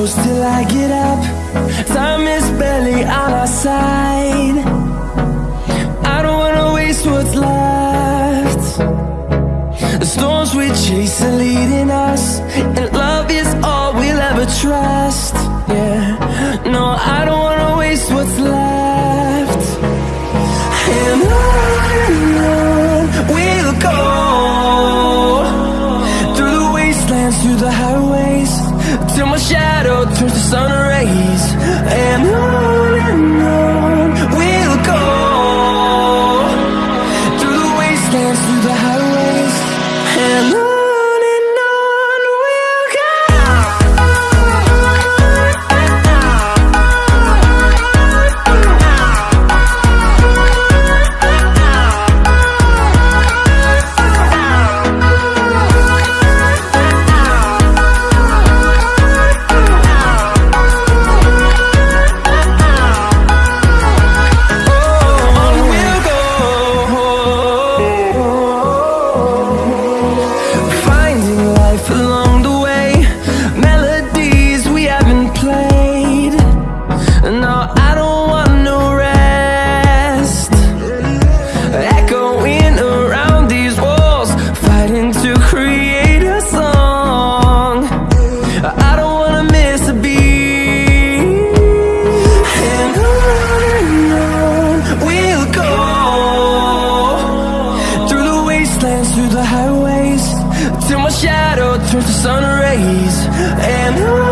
close till I get up. Time is barely on our side. I don't wanna waste what's left. The storms we chase are leading us And love is all we'll ever trust. Yeah, no, I don't days. And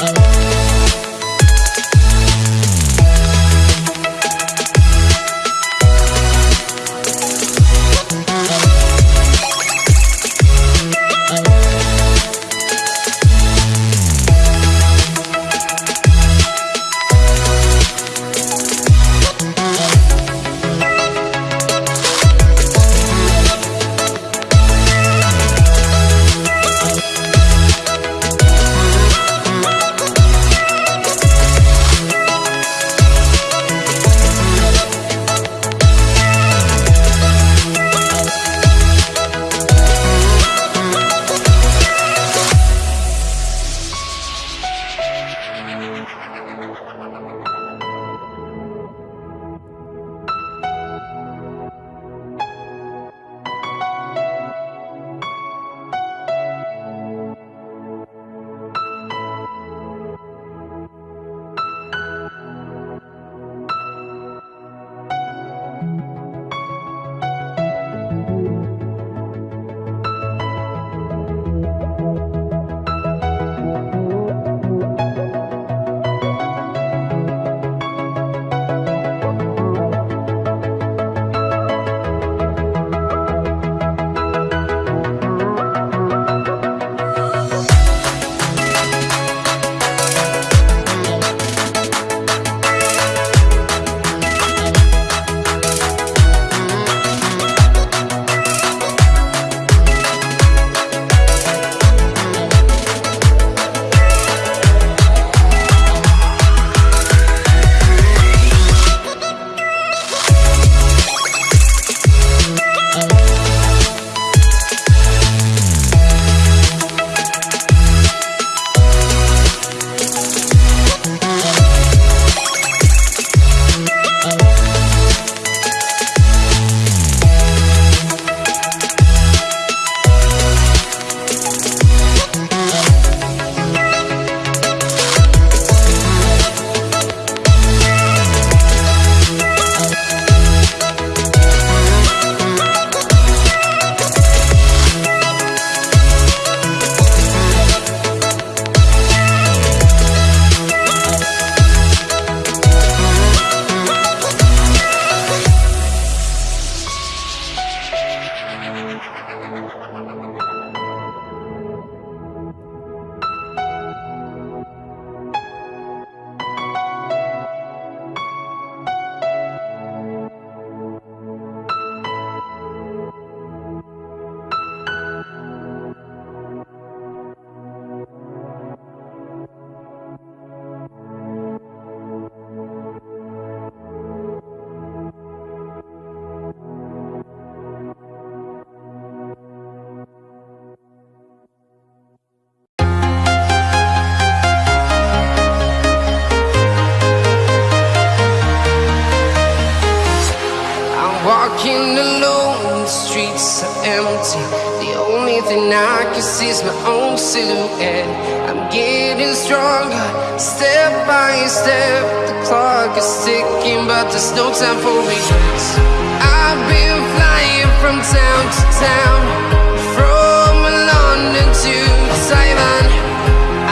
Oh. Empty. The only thing I can see is my own silhouette. I'm getting stronger, step by step. The clock is ticking, but there's no time for regrets. I've been flying from town to town, from London to Taiwan.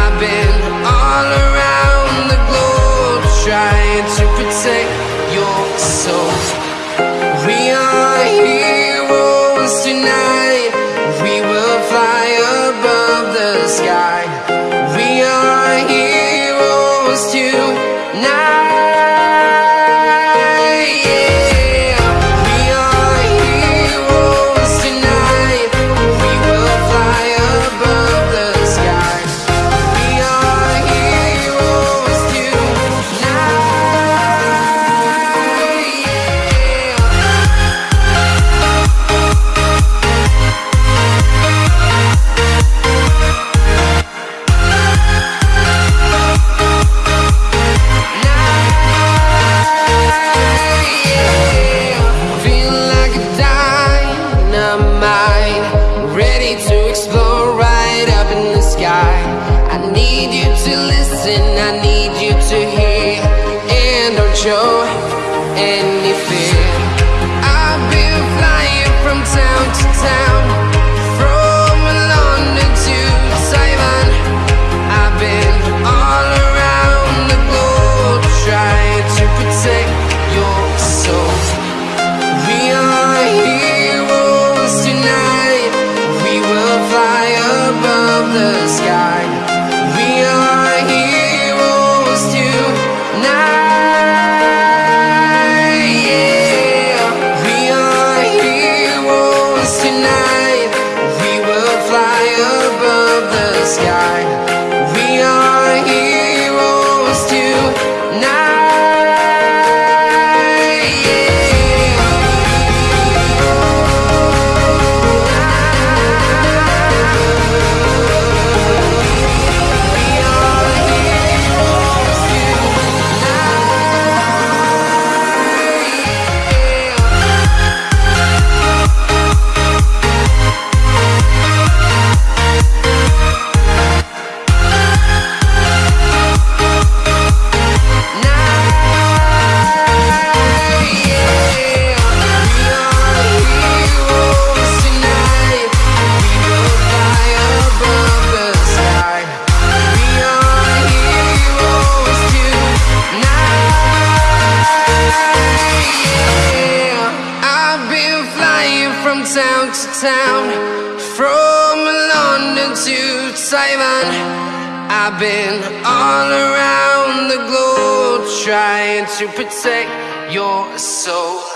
I've been all around the globe trying to protect your soul. From London to Taiwan, I've been all around the globe trying to protect your soul.